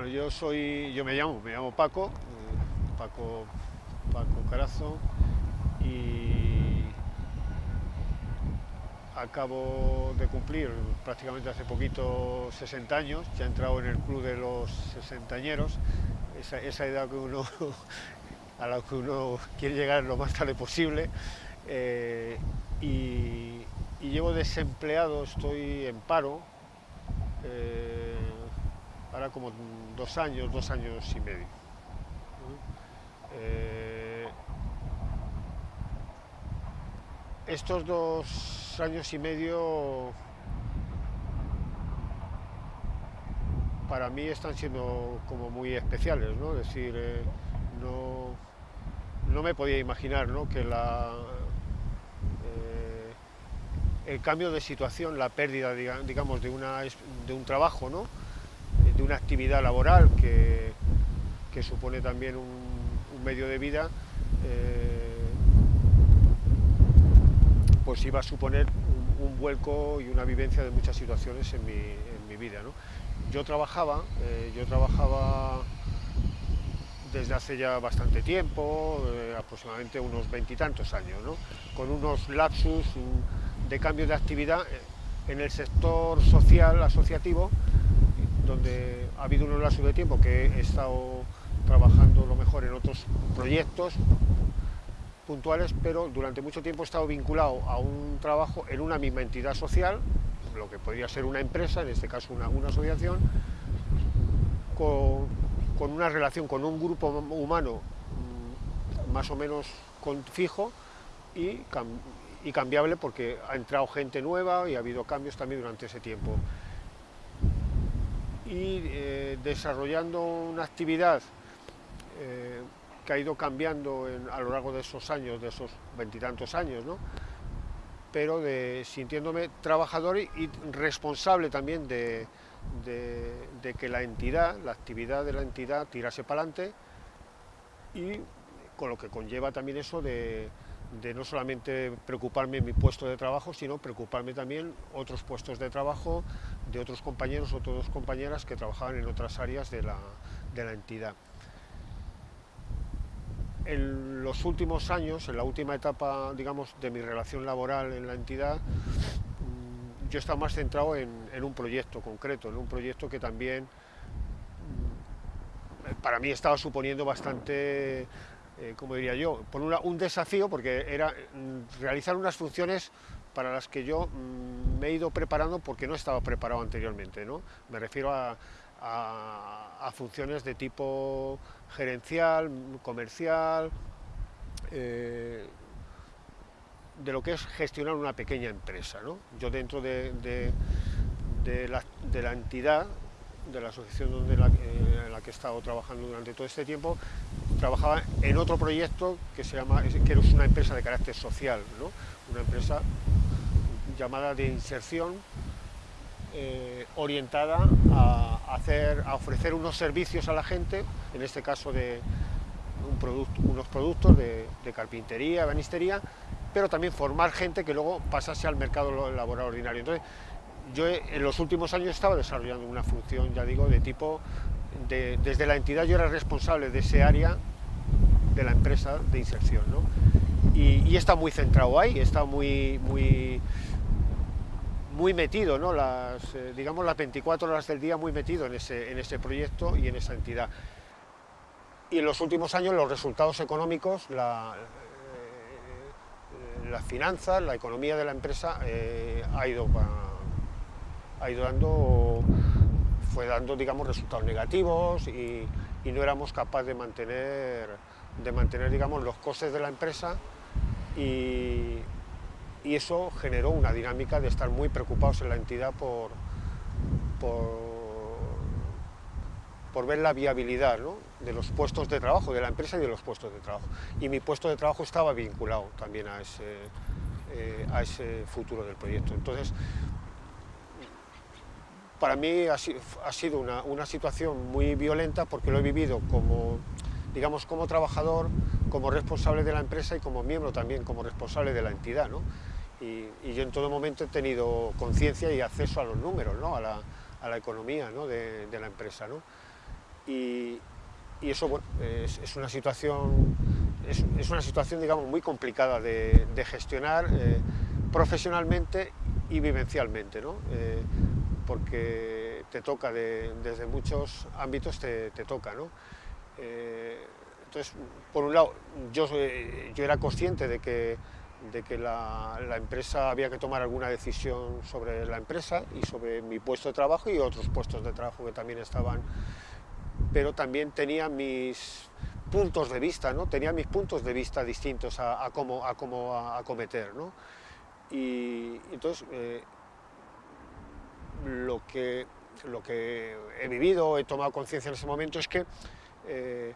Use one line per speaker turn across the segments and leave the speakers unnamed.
Bueno, yo soy, yo me llamo, me llamo Paco, eh, Paco, Paco Carazo, y acabo de cumplir prácticamente hace poquito 60 años, ya he entrado en el club de los sesentañeros, esa, esa edad que uno, a la que uno quiere llegar lo más tarde posible, eh, y, llevo desempleado, estoy en paro, eh, ahora como dos años, dos años y medio. Eh, estos dos años y medio para mí están siendo como muy especiales, ¿no? Es decir, eh, no, no me podía imaginar ¿no? que la, el cambio de situación, la pérdida, digamos, de, una, de un trabajo, ¿no? Una actividad laboral que, que supone también un, medio de vida, eh, pues iba a suponer un, vuelco y una vivencia de muchas situaciones en mi, en mi vida. ¿no? Yo trabajaba, eh, yo trabajaba desde hace ya bastante tiempo, eh, aproximadamente unos veintitantos años, ¿no? con unos lapsus, de cambio de actividad en el sector social asociativo, donde ha habido unos lapsos de tiempo que he estado trabajando lo mejor en otros proyectos puntuales, pero durante mucho tiempo he estado vinculado a un trabajo en una misma entidad social, lo que podría ser una empresa, en este caso una, una asociación, con, una relación con un grupo humano mm, más o menos fijo y cambiable porque ha entrado gente nueva y ha habido cambios también durante ese tiempo. Y eh, desarrollando una actividad eh, que ha ido cambiando a lo largo de esos años, de esos veintitantos años, ¿no? pero sintiéndome trabajador y, responsable también de, de, que la entidad, la actividad de la entidad tirase para adelante y con lo que conlleva también eso de, de no solamente preocuparme en mi puesto de trabajo, sino preocuparme también otros puestos de trabajo de otros compañeros o otras compañeras que trabajaban en otras áreas de la, de la entidad. En los últimos años, en la última etapa, digamos, de mi relación laboral en la entidad, mm, yo he estado más centrado en, en un proyecto concreto, en un proyecto que también mm, para mí estaba suponiendo bastante eh, como diría yo, por un desafío porque era mm, realizar unas funciones para las que yo mm, me he ido preparando porque no estaba preparado anteriormente. ¿no? Me refiero a, funciones de tipo gerencial, comercial, eh, de lo que es gestionar una pequeña empresa. ¿no? Yo dentro de, la, entidad de la asociación donde en la que he estado trabajando durante todo este tiempo, trabajaba en otro proyecto que se llama, que es una empresa de carácter social, ¿no? una empresa llamada de inserción eh, orientada a, hacer, a ofrecer unos servicios a la gente, en este caso de un producto, unos productos de, de carpintería, banistería, pero también formar gente que luego pasase al mercado laboral ordinario. Entonces, yo en los últimos años estaba desarrollando una función, ya digo, de tipo, desde la entidad yo era responsable de ese área de la empresa de inserción, ¿no? Y, está muy centrado ahí, está muy, muy, muy metido, ¿no? Las, eh, digamos las 24 horas del día muy metido en ese, en ese proyecto y en esa entidad. Y en los últimos años los resultados económicos, la, eh, las finanzas, la economía de la empresa eh, ha ido ha ido dando, fue dando, digamos, resultados negativos y, no éramos capaces de mantener, de mantener, digamos, los costes de la empresa y, eso generó una dinámica de estar muy preocupados en la entidad por, por, ver la viabilidad de los puestos de trabajo, de la empresa y de los puestos de trabajo. Y mi puesto de trabajo estaba vinculado también a ese, eh, a ese futuro del proyecto. Entonces, para mí ha, sido una, situación muy violenta porque lo he vivido como, digamos, como trabajador, como responsable de la empresa y como miembro también, como responsable de la entidad. ¿no? Y, yo en todo momento he tenido conciencia y acceso a los números, ¿no? a, la, economía ¿no? de, la empresa. ¿no? y, eso es, una situación, es, una situación digamos, muy complicada de, gestionar eh, profesionalmente y vivencialmente, ¿no? Eh, porque te toca, desde muchos ámbitos te, toca. ¿no? Eh, entonces, por un lado, yo, yo era consciente de que de que la, empresa había que tomar alguna decisión sobre la empresa y sobre mi puesto de trabajo y otros puestos de trabajo que también estaban, pero también tenía mis puntos de vista, ¿no? tenía mis puntos de vista distintos a, cómo, a cómo acometer. ¿no? Y entonces, eh, lo, que, lo que he vivido, he tomado conciencia en ese momento es que eh,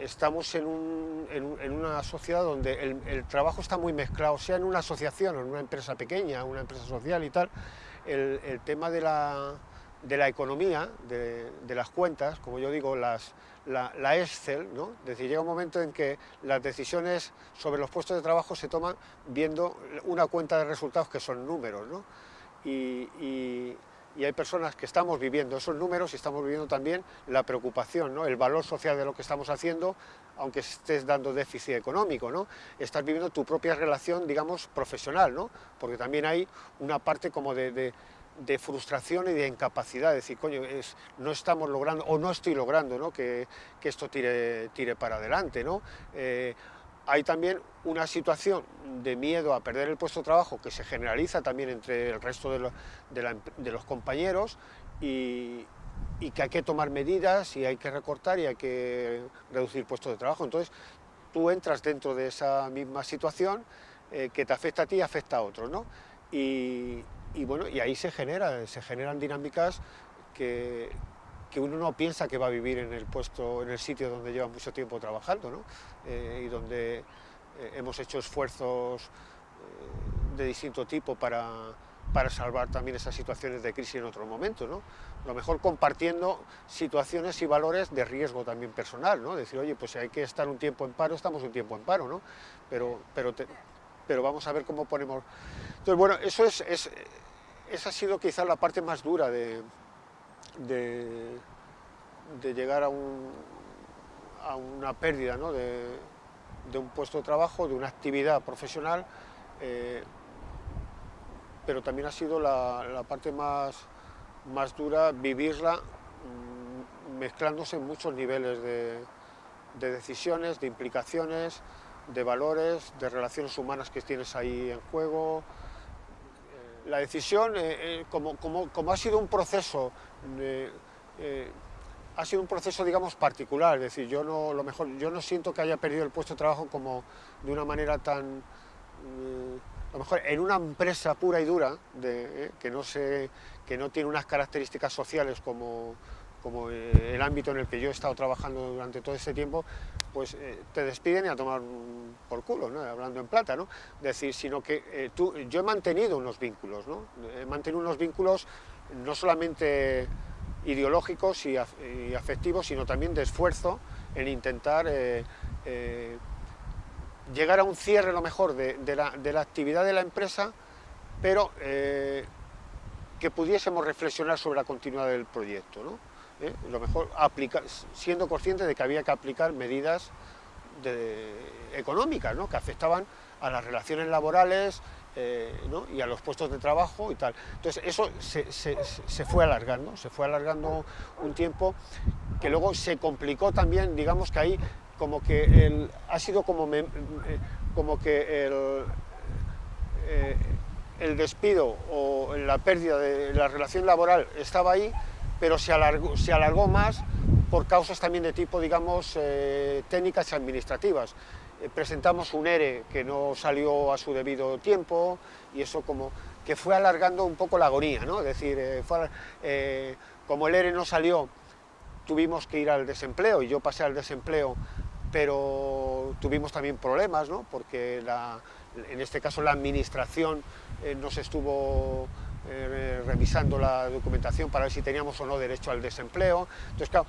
estamos en, una sociedad donde el, trabajo está muy mezclado, sea en una asociación o en una empresa pequeña, una empresa social y tal, el, tema de la, economía, de, las cuentas, como yo digo, las, la, Excel, ¿no? es decir, llega un momento en que las decisiones sobre los puestos de trabajo se toman viendo una cuenta de resultados que son números, ¿no? y, y hay personas que estamos viviendo esos números y estamos viviendo también la preocupación, ¿no? el valor social de lo que estamos haciendo, aunque estés dando déficit económico, ¿no? estás viviendo tu propia relación, digamos, profesional, ¿no? porque también hay una parte como de, frustración y de incapacidad, de decir, coño, es, no estamos logrando, o no estoy logrando ¿no? Que, esto tire, tire para adelante. ¿no? Eh, hay también una situación de miedo a perder el puesto de trabajo que se generaliza también entre el resto de, los compañeros y, que hay que tomar medidas y hay que recortar y hay que reducir puestos de trabajo. Entonces, tú entras dentro de esa misma situación eh, que te afecta a ti y afecta a otros, ¿no? Y, bueno, y ahí se, genera, se generan dinámicas que, que uno no piensa que va a vivir en el puesto, en el sitio donde lleva mucho tiempo trabajando, ¿no? Eh, y donde eh, hemos hecho esfuerzos eh, de distinto tipo para, para, salvar también esas situaciones de crisis en otro momento, ¿no? Lo mejor compartiendo situaciones y valores de riesgo también personal, ¿no? Decir, oye, pues si hay que estar un tiempo en paro, estamos un tiempo en paro, ¿no? Pero, pero, pero vamos a ver cómo ponemos... Entonces, bueno, eso es, es, esa ha sido quizás la parte más dura de de, llegar a, una pérdida de, un puesto de trabajo, de una actividad profesional, eh, pero también ha sido la, parte más, más, dura vivirla mm, mezclándose en muchos niveles de, decisiones, de implicaciones, de valores, de relaciones humanas que tienes ahí en juego. Eh, la decisión, eh, como, como, ha sido un proceso eh, ha sido un proceso, digamos, particular, es decir, yo no, lo mejor, yo no siento que haya perdido el puesto de trabajo como de una manera tan... Eh, lo mejor en una empresa pura y dura, eh, que, no se, que no tiene unas características sociales como, como el ámbito en el que yo he estado trabajando durante todo ese tiempo, pues te despiden y a tomar por culo, ¿no? hablando en plata, ¿no? decir, sino que tú, yo he mantenido unos vínculos, ¿no? He mantenido unos vínculos no solamente ideológicos y, afectivos, sino también de esfuerzo en intentar eh, eh, llegar a un cierre, lo mejor, de, la, actividad de la empresa, pero eh, que pudiésemos reflexionar sobre la continuidad del proyecto. ¿no? Lo mejor, aplicar, siendo conscientes de que había que aplicar medidas económicas ¿no? que afectaban a las relaciones laborales, eh, y a los puestos de trabajo y tal. Entonces eso se, fue alargando, se fue alargando un tiempo que luego se complicó también, digamos que ahí como que el, ha sido como, eh, como que el, eh, el despido o la pérdida de la relación laboral estaba ahí, pero se alargó, se alargó más por causas también de tipo, digamos, técnicas y administrativas. Eh, presentamos un ERE que no salió a su debido tiempo y eso como que fue alargando un poco la agonía, ¿no? Es decir, eh, eh, como el ERE no salió, tuvimos que ir al desempleo y yo pasé al desempleo, pero tuvimos también problemas, ¿no? Porque en este caso la administración nos estuvo revisando la documentación para ver si teníamos o no derecho al desempleo. Entonces, claro,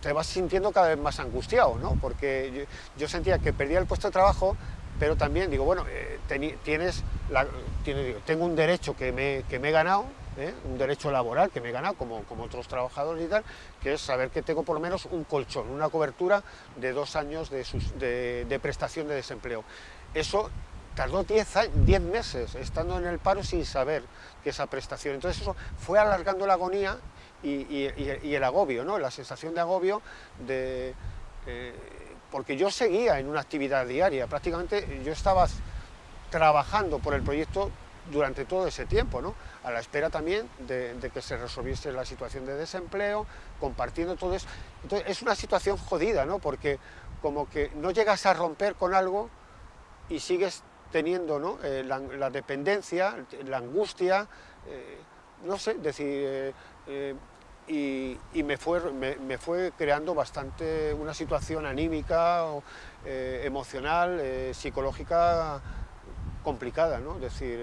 te vas sintiendo cada vez más angustiado, ¿no? Porque yo, sentía que perdía el puesto de trabajo, pero también digo, bueno, eh, tienes, la, tengo un derecho que me, que me, he ganado, ¿eh? un derecho laboral que me he ganado como, como otros trabajadores y tal, que es saber que tengo por lo menos un colchón, una cobertura de dos años de, de, prestación de desempleo. Eso tardó 10 meses estando en el paro sin saber que esa prestación. Entonces eso fue alargando la agonía y, el agobio, ¿no? la sensación de agobio de... Eh, porque yo seguía en una actividad diaria, prácticamente yo estaba trabajando por el proyecto durante todo ese tiempo, ¿no? a la espera también de, que se resolviese la situación de desempleo, compartiendo todo eso. Entonces es una situación jodida, ¿no? porque como que no llegas a romper con algo y sigues teniendo ¿no? Eh, la, dependencia, la angustia, eh, no sé, decir, y, me, fue, me, fue creando bastante una situación anímica, emocional, psicológica complicada, ¿no? Es decir,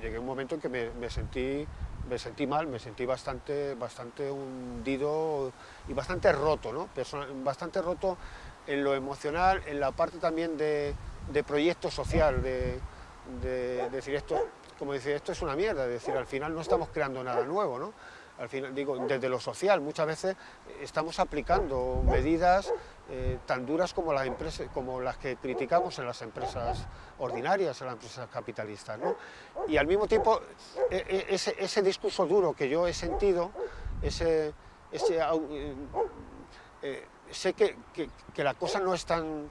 llegué a un momento en que me, sentí, me sentí mal, me sentí bastante, bastante hundido y bastante roto, ¿no? bastante roto en lo emocional, en la parte también de, proyecto social, de, decir esto, como decir, esto es una mierda, es decir, al final no estamos creando nada nuevo, ¿no? Al final, digo, desde lo social, muchas veces estamos aplicando medidas eh, tan duras como las, empresas, como las que criticamos en las empresas ordinarias, en las empresas capitalistas. ¿no? Y al mismo tiempo, e, e, ese, ese, discurso duro que yo he sentido, ese, ese eh, eh, sé que, que, que, la cosa no es tan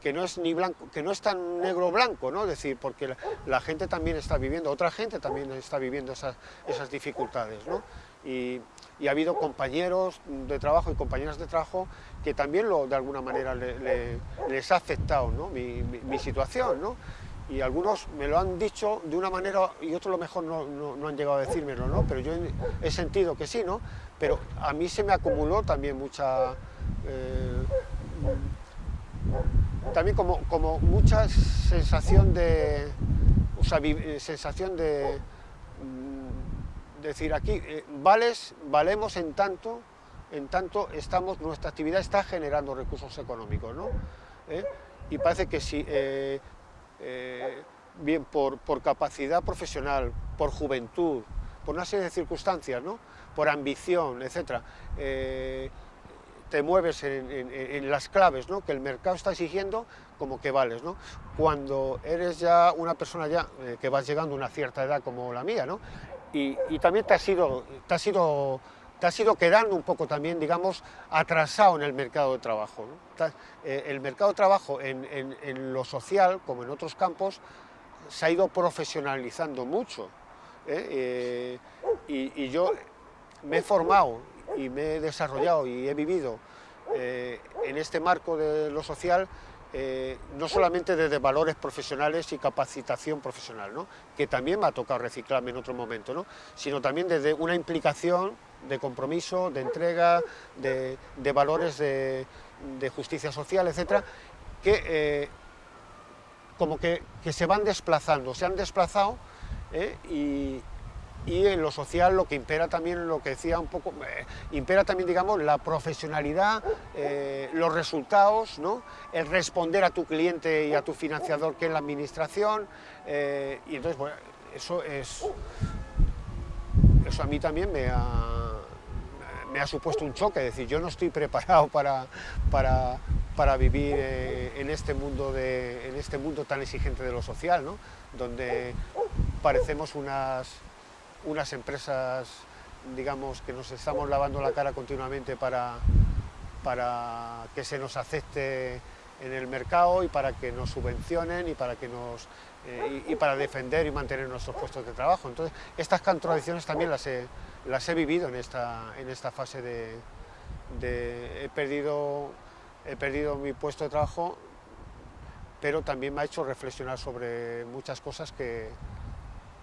que no es ni que no es tan negro blanco, ¿no? Decir, porque la, gente también está viviendo, otra gente también está viviendo esas, esas dificultades, ¿no? Y, y, ha habido compañeros de trabajo y compañeras de trabajo que también lo, de alguna manera les ha afectado ¿no? mi, situación, ¿no? Y algunos me lo han dicho de una manera y otros lo mejor no, no, han llegado a decírmelo, ¿no? Pero yo he sentido que sí, ¿no? Pero a mí se me acumuló también mucha... Eh, también como, como mucha sensación de, o sea, eh, sensación de mm, decir aquí, eh, vales, valemos en tanto, en tanto estamos, nuestra actividad está generando recursos económicos, ¿no? ¿Eh? Y parece que si, bien por, por, capacidad profesional, por juventud, por una serie de circunstancias, ¿no? Por ambición, etcétera, te mueves en, las claves ¿no? que el mercado está exigiendo, como que vales. ¿no? Cuando eres ya una persona ya eh, que vas llegando a una cierta edad como la mía, ¿no? y, también te has, ido, te, has ido, te has ido quedando un poco también, digamos, atrasado en el mercado de trabajo. Eh, el mercado de trabajo en, lo social, como en otros campos, se ha ido profesionalizando mucho. ¿eh? y, y yo me he formado y me he desarrollado y he vivido eh, en este marco de lo social, eh, no solamente desde valores profesionales y capacitación profesional, ¿no? que también me ha tocado reciclarme en otro momento, ¿no? sino también desde una implicación de compromiso, de entrega, de, valores de, justicia social, etcétera, que eh, como que, que, se van desplazando, se han desplazado y, y en lo social lo que impera también, lo que decía un poco, eh, impera también, digamos, la profesionalidad, eh, los resultados, ¿no? el responder a tu cliente y a tu financiador, que es la administración, eh, y entonces, bueno, eso es, eso a mí también me ha, me ha supuesto un choque, es decir, yo no estoy preparado para, para, para vivir en, este mundo de, en este mundo tan exigente de lo social, ¿no? donde parecemos unas unas empresas, digamos, que nos estamos lavando la cara continuamente para, para que se nos acepte en el mercado y para que nos subvencionen y para, que nos, eh, y, para defender y mantener nuestros puestos de trabajo. Entonces, estas contradicciones también las he, las he vivido en esta, en esta fase de, de... he, perdido, he perdido mi puesto de trabajo, pero también me ha hecho reflexionar sobre muchas cosas que,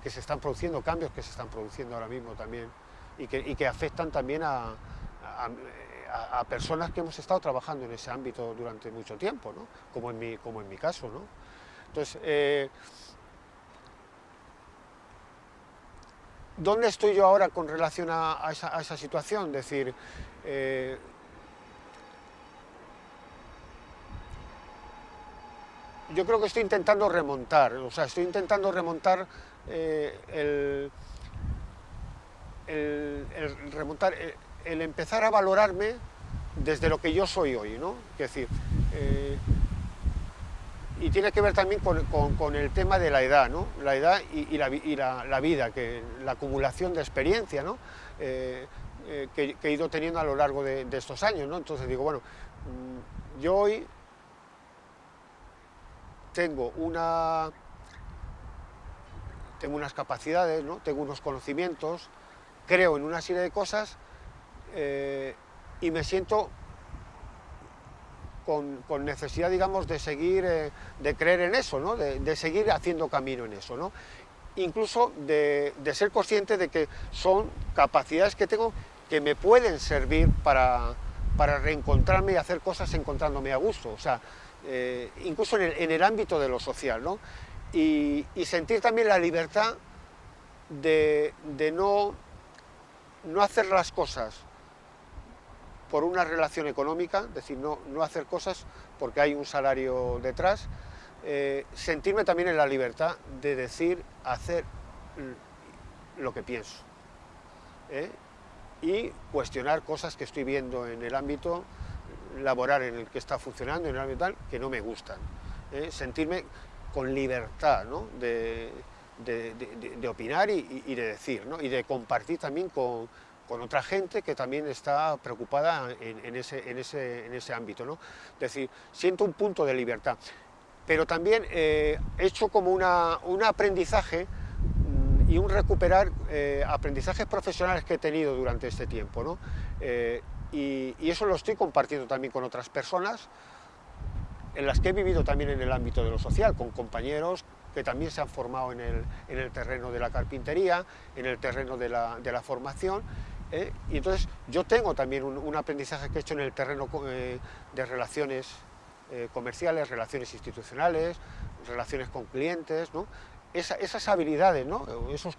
que se están produciendo, cambios que se están produciendo ahora mismo también y que, afectan también a, personas que hemos estado trabajando en ese ámbito durante mucho tiempo, ¿no? como, en mi, como en mi caso. ¿no? Entonces, eh, ¿dónde estoy yo ahora con relación a, esa, situación? Es decir, eh, yo creo que estoy intentando remontar, o sea, estoy intentando remontar eh, el, remontar, el, empezar a valorarme desde lo que yo soy hoy, ¿no? Es decir, eh, y tiene que ver también con, el tema de la edad, ¿no? La edad y, la, vida, que, la acumulación de experiencia, ¿no? Eh, eh, que, he ido teniendo a lo largo de, estos años, ¿no? Entonces digo, bueno, mm, yo hoy tengo una tengo unas capacidades, ¿no? tengo unos conocimientos, creo en una serie de cosas eh, y me siento con, necesidad, digamos, de seguir, eh, de creer en eso, ¿no? de, seguir haciendo camino en eso. ¿no? Incluso de, ser consciente de que son capacidades que tengo que me pueden servir para, para reencontrarme y hacer cosas encontrándome a gusto. O sea, eh, incluso en el, en el, ámbito de lo social. ¿no? Y, sentir también la libertad de, no, no, hacer las cosas por una relación económica, es decir, no, no hacer cosas porque hay un salario detrás, eh, sentirme también en la libertad de decir, hacer lo que pienso ¿eh? y cuestionar cosas que estoy viendo en el ámbito laboral en el que está funcionando, en el ámbito tal, que no me gustan. ¿eh? Sentirme con libertad de, opinar y, de decir, y de compartir también con, otra gente que también está preocupada en, ese, ámbito. ¿no? Es decir, siento un punto de libertad, pero también eh, he hecho como un aprendizaje mm, y un recuperar eh, aprendizajes profesionales que he tenido durante este tiempo. Eh, y, y, eso lo estoy compartiendo también con otras personas, en las que he vivido también en el ámbito de lo social, con compañeros que también se han formado en el, terreno de la carpintería, en el terreno de la, formación, ¿eh? y entonces yo tengo también un, aprendizaje que he hecho en el terreno eh, de relaciones eh, comerciales, relaciones institucionales, relaciones con clientes, ¿no? esas habilidades, ¿no? Esos,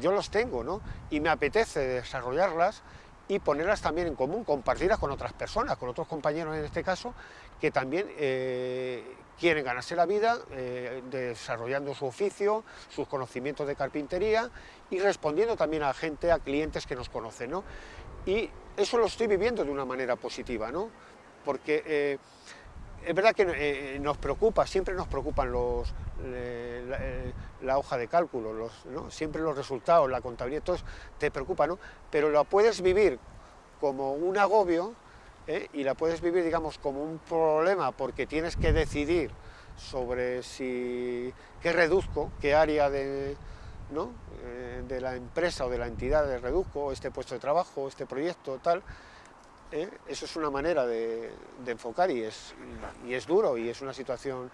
yo los tengo, ¿no? y me apetece desarrollarlas y ponerlas también en común, compartirlas con otras personas, con otros compañeros en este caso, que también eh, quieren ganarse la vida eh, desarrollando su oficio, sus conocimientos de carpintería y respondiendo también a gente, a clientes que nos conocen. ¿no? Y eso lo estoy viviendo de una manera positiva, ¿no? porque eh, es verdad que nos preocupa, siempre nos preocupan los, la, hoja de cálculo, los, siempre los resultados, la contabilidad, todo te preocupa, ¿no? Pero lo puedes vivir como un agobio ¿eh? y la puedes vivir, digamos, como un problema porque tienes que decidir sobre si qué reduzco, qué área de. Eh, de la empresa o de la entidad reduzco, este puesto de trabajo, este proyecto, tal, ¿eh? eso es una manera de, enfocar y es, y es duro y es una situación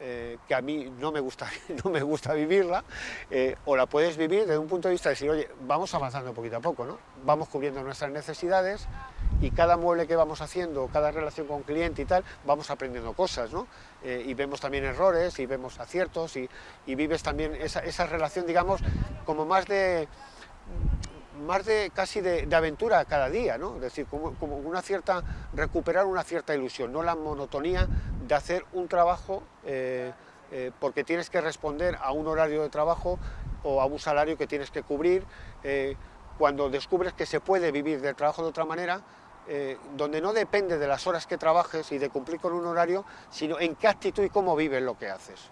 eh, que a mí no me gusta, no me gusta vivirla, eh, o la puedes vivir desde un punto de vista de decir, oye, vamos avanzando poquito a poco, ¿no? vamos cubriendo nuestras necesidades y cada mueble que vamos haciendo, cada relación con cliente y tal, vamos aprendiendo cosas, ¿no? y vemos también errores y vemos aciertos y, vives también esa, esa relación, digamos, como más de más de casi de, aventura cada día, ¿no? Es decir, como, una cierta, recuperar una cierta ilusión, no la monotonía de hacer un trabajo eh, eh, porque tienes que responder a un horario de trabajo o a un salario que tienes que cubrir, eh, cuando descubres que se puede vivir del trabajo de otra manera, donde no depende de las horas que trabajes y de cumplir con un horario, sino en qué actitud y cómo vives lo que haces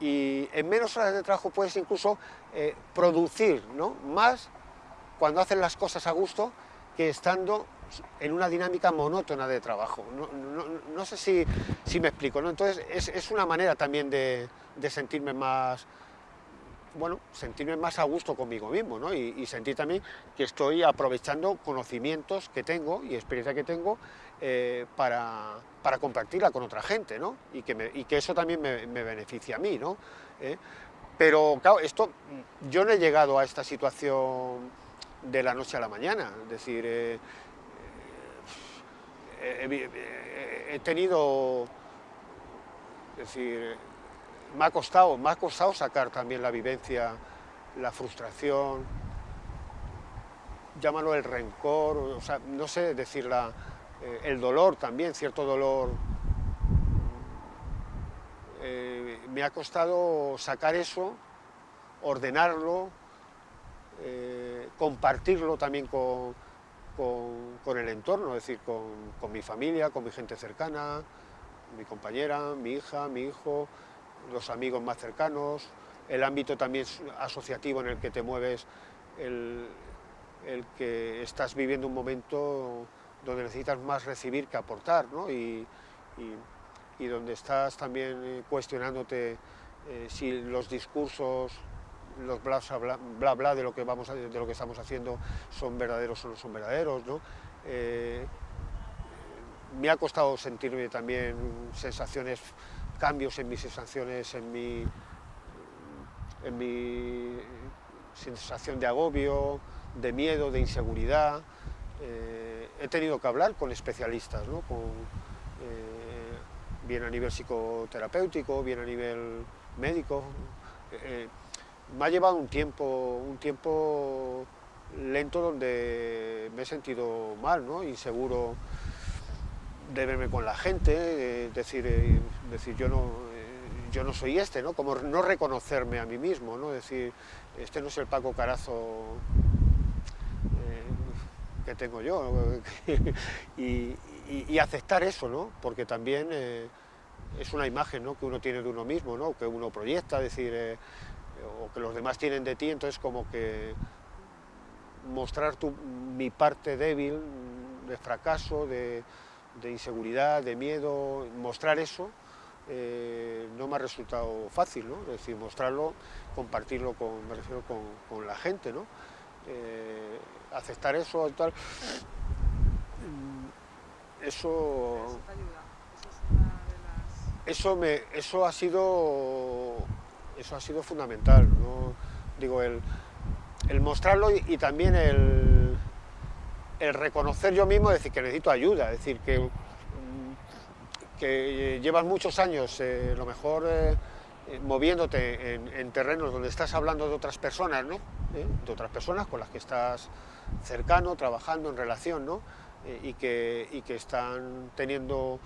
y en menos horas de trabajo puedes incluso eh, producir ¿no? más cuando haces las cosas a gusto que estando en una dinámica monótona de trabajo. No, sé si, me explico, ¿no? Entonces es, una manera también de, sentirme más, bueno, sentirme más a gusto conmigo mismo, ¿no? Y, sentir también que estoy aprovechando conocimientos que tengo y experiencia que tengo eh, para, para, compartirla con otra gente, ¿no? Y que, y que eso también me, me, beneficia a mí, ¿no? ¿Eh? Pero, claro, esto, yo no he llegado a esta situación de la noche a la mañana, es decir, eh, he tenido, es decir, me ha costado, me ha costado sacar también la vivencia, la frustración, llámalo el rencor, o sea, no sé decir la, eh, el dolor también, cierto dolor. Eh, me ha costado sacar eso, ordenarlo, eh, compartirlo también con, con, el entorno, es decir, con, mi familia, con mi gente cercana, mi compañera, mi hija, mi hijo, los amigos más cercanos, el ámbito también asociativo en el que te mueves, el, que estás viviendo un momento donde necesitas más recibir que aportar, ¿no? y, donde estás también eh, cuestionándote eh, si los discursos los bla bla, bla, de, lo que vamos de lo que estamos haciendo son verdaderos o no son verdaderos. ¿no? Eh, me ha costado sentirme también sensaciones, cambios en mis sensaciones, en mi, en mi sensación de agobio, de miedo, de inseguridad. He tenido que hablar con especialistas, ¿no? eh, bien a nivel psicoterapéutico, bien a nivel médico me ha llevado un tiempo, un tiempo lento donde me he sentido mal, ¿no? inseguro de verme con la gente, decir, eh, decir yo, no, eh, yo no soy este, ¿no? como no reconocerme a mí mismo, ¿no? decir, este no es el Paco Carazo eh, que tengo yo, y, aceptar eso, ¿no? porque también es una imagen ¿no? que uno tiene de uno mismo, ¿no? que uno proyecta, decir, o que los demás tienen de ti, entonces como que mostrar tu, mi parte débil, de fracaso, de, inseguridad, de miedo, mostrar eso, eh, no me ha resultado fácil, ¿no? Es decir, mostrarlo, compartirlo con, me refiero con, la gente, ¿no? Eh, aceptar eso y tal. Eso... Eso, me, eso ha sido eso ha sido fundamental. Digo, el, mostrarlo y, también el, el, reconocer yo mismo, decir que necesito ayuda, es decir, que, que llevas muchos años, eh, lo mejor eh, moviéndote en, terrenos donde estás hablando de otras personas, ¿no? ¿Eh? de otras personas con las que estás cercano, trabajando en relación, ¿no? y, que, y que están teniendo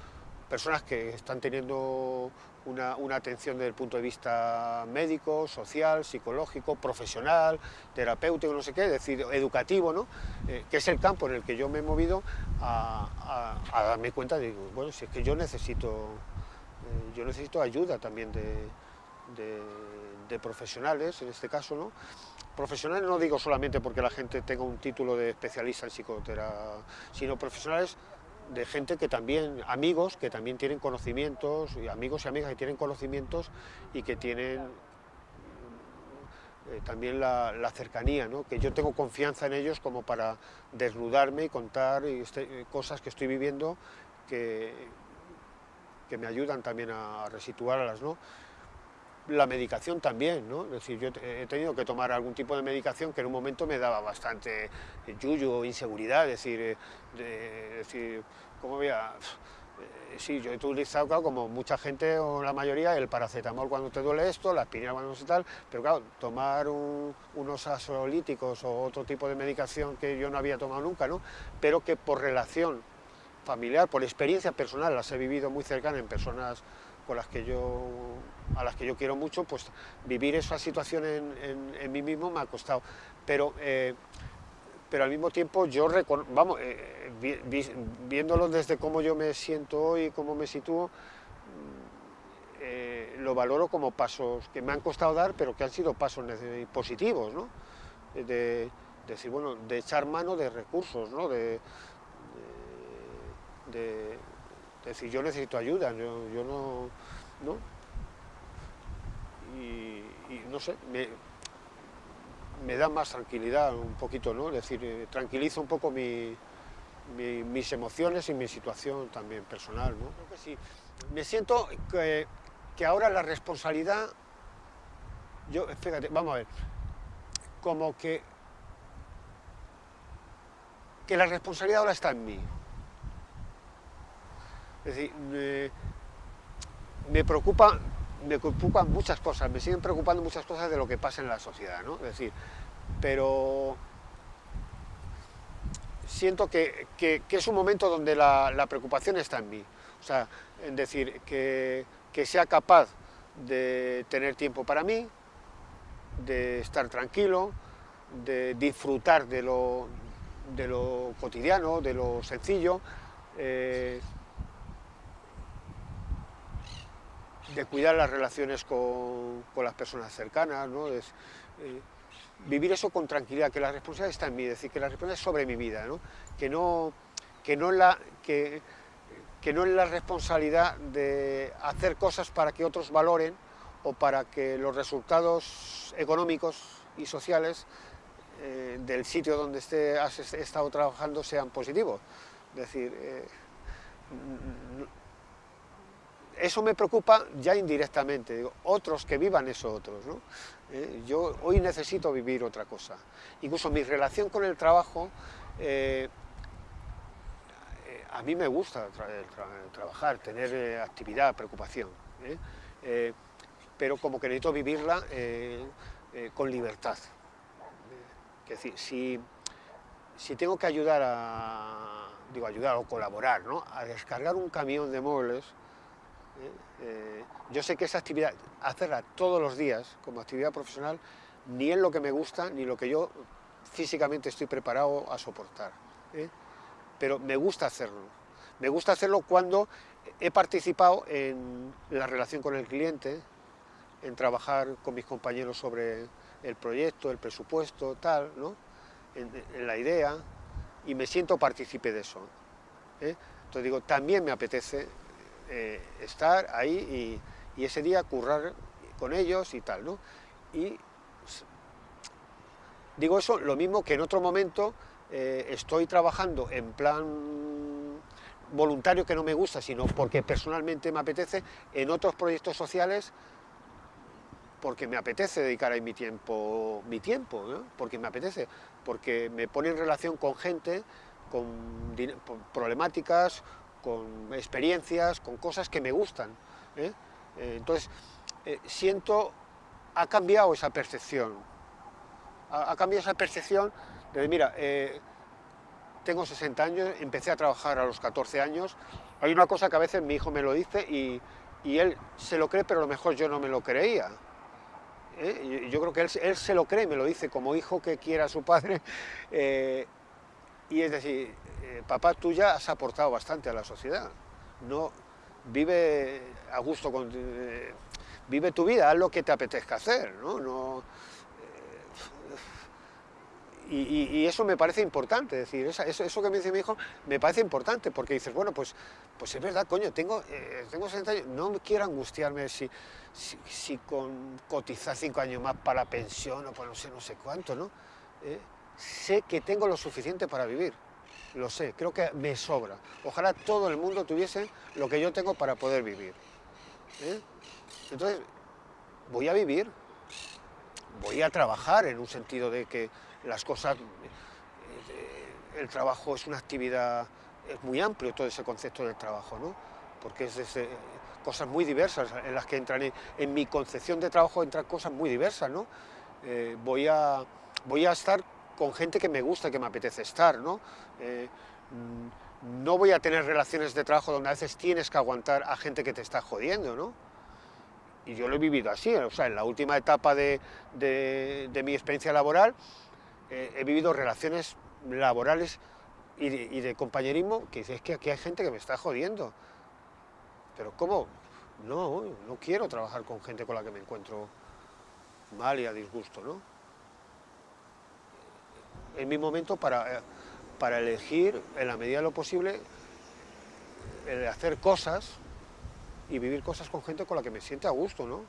personas que están teniendo una, atención desde el punto de vista médico, social, psicológico, profesional, terapéutico, no sé qué, es decir, educativo, ¿no? Eh, que es el campo en el que yo me he movido a, darme cuenta de, bueno, si es que yo necesito, eh, yo necesito ayuda también de, de, profesionales, en este caso, ¿no? Profesionales no digo solamente porque la gente tenga un título de especialista en psicoterapia, sino profesionales de gente que también, amigos que también tienen conocimientos, y amigos y amigas que tienen conocimientos y que tienen eh, también la, cercanía, ¿no? que yo tengo confianza en ellos como para desnudarme y contar este, cosas que estoy viviendo que, que me ayudan también a resituarlas. ¿no? La medicación también, ¿no? Es decir, yo he tenido que tomar algún tipo de medicación que en un momento me daba bastante yuyo, inseguridad, es decir, eh, de, decir, ¿cómo voy? Eh, sí, yo he utilizado, claro, como mucha gente o la mayoría, el paracetamol cuando te duele esto, la aspirina cuando sé tal, pero claro, tomar unos asolíticos o otro tipo de medicación que yo no había tomado nunca, ¿no? Pero que por relación familiar, por experiencia personal, las he vivido muy cercana en personas con las que yo, a las que yo quiero mucho, pues vivir esa situación en, mí mismo me ha costado. Pero, eh, pero al mismo tiempo yo, vamos, eh, viéndolo desde cómo yo me siento hoy, cómo me sitúo, mm, eh, lo valoro como pasos que me han costado dar, pero que han sido pasos positivos, ¿no? De, decir, bueno, de echar mano de recursos, ¿no? de es decir, yo necesito ayuda, yo, no... ¿no? Y, no sé, me, da más tranquilidad un poquito, ¿no? Es decir, eh, tranquilizo un poco mis emociones y mi situación también personal, ¿no? Creo que sí. Me siento que, que ahora la responsabilidad, yo, fíjate, vamos a ver, como que, que la responsabilidad ahora está en mí. Es decir, me, preocupa, me preocupan muchas cosas, me siguen preocupando muchas cosas de lo que pasa en la sociedad, ¿no? Es decir, pero siento que, es un momento donde la, preocupación está en mí. O sea, en decir, que, sea capaz de tener tiempo para mí, de estar tranquilo, de disfrutar de lo, de lo cotidiano, de lo sencillo, eh, de cuidar las relaciones con, las personas cercanas, ¿no? Es, eh, vivir eso con tranquilidad, que la responsabilidad está en mí, es decir, que la responsabilidad es sobre mi vida, ¿no? Que no, que no, la, que, no es la responsabilidad de hacer cosas para que otros valoren o para que los resultados económicos y sociales eh, del sitio donde esté, has estado trabajando sean positivos. Decir, eh, eso me preocupa ya indirectamente, digo, otros que vivan eso otros, ¿no? Eh, yo hoy necesito vivir otra cosa. Incluso mi relación con el trabajo, eh, eh, a mí me gusta trabajar, tener actividad, preocupación, pero como que necesito vivirla con libertad. Es decir, si, si tengo que ayudar a, digo, ayudar o colaborar, ¿no? a descargar un camión de muebles, eh, yo sé que esa actividad, hacerla todos los días como actividad profesional, ni es lo que me gusta, ni lo que yo físicamente estoy preparado a soportar. ¿eh? Pero me gusta hacerlo. Me gusta hacerlo cuando he participado en la relación con el cliente, en trabajar con mis compañeros sobre el proyecto, el presupuesto, tal, ¿no? en, la idea, y me siento partícipe de eso. ¿eh? Entonces digo, también me apetece eh, estar ahí y, ese día currar con ellos y tal, ¿no? Y digo eso, lo mismo que en otro momento eh, estoy trabajando en plan voluntario que no me gusta, sino porque personalmente me apetece, en otros proyectos sociales, porque me apetece dedicar ahí mi tiempo, mi tiempo, porque me apetece, porque me pone en relación con gente, con problemáticas, con experiencias, con cosas que me gustan. ¿eh? Eh, entonces, eh, siento, ha cambiado esa percepción, ha, cambiado esa percepción de, mira, tengo 60 años, empecé a trabajar a los 14 años, hay una cosa que a veces mi hijo me lo dice y, él se lo cree, pero a lo mejor yo no me lo creía. Yo creo que él, él, se lo cree, me lo dice como hijo que quiera a su padre, y es decir, eh, papá, tú ya has aportado bastante a la sociedad. No, vive a gusto, con, eh, vive tu vida, haz lo que te apetezca hacer, ¿no? no eh, y, eso me parece importante, es decir, eso, que me dice mi hijo me parece importante, porque dices, bueno, pues, pues es verdad, coño, tengo, tengo 60 años, no quiero angustiarme si, si, con cotizar 5 años más para pensión o para no sé, no sé cuánto, ¿no? Sé que tengo lo suficiente para vivir lo sé, creo que me sobra. Ojalá todo el mundo tuviese lo que yo tengo para poder vivir. ¿eh? Entonces, voy a vivir, voy a trabajar en un sentido de que las cosas, eh, el trabajo es una actividad, es muy amplio todo ese concepto del trabajo, ¿no? Porque es desde cosas muy diversas en las que entran, en, mi concepción de trabajo entran cosas muy diversas, ¿no? Eh, voy, a, voy a estar con gente que me gusta, que me apetece estar, ¿no? Eh, mm, no voy a tener relaciones de trabajo donde a veces tienes que aguantar a gente que te está jodiendo, ¿no? Y yo lo he vivido así, o sea, en la última etapa de, mi experiencia laboral eh, he vivido relaciones laborales y de, compañerismo que dices, es que aquí hay gente que me está jodiendo. Pero ¿cómo? No, no quiero trabajar con gente con la que me encuentro mal y a disgusto, ¿no? Es mi momento para, para elegir, en la medida de lo posible, hacer cosas y vivir cosas con gente con la que me siente a gusto, ¿no?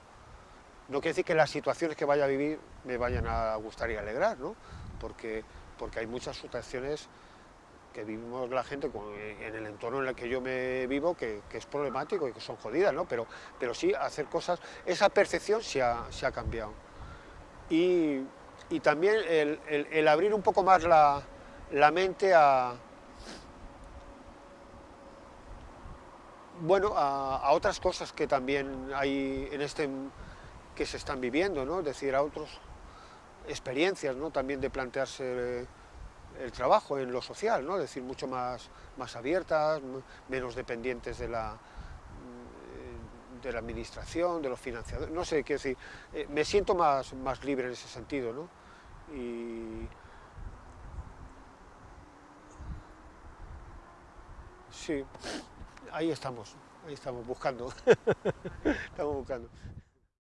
No quiere decir que las situaciones que vaya a vivir me vayan a gustar y alegrar, ¿no? Porque, porque hay muchas situaciones que vivimos la gente en el entorno en el que yo me vivo que, es problemático y que son jodidas, ¿no? Pero, pero sí hacer cosas, esa percepción se ha, se ha cambiado. Y, y también el, abrir un poco más la, mente a, bueno, a, otras cosas que también hay en este que se están viviendo, ¿no? Es decir, a otras experiencias, ¿no? También de plantearse el trabajo en lo social, ¿no? Es decir, mucho más, más abiertas, menos dependientes de la, de la administración, de los financiadores, no sé, qué decir, eh, me siento más, más libre en ese sentido, ¿no? Y... Sí, ahí estamos, ahí estamos, buscando, estamos buscando.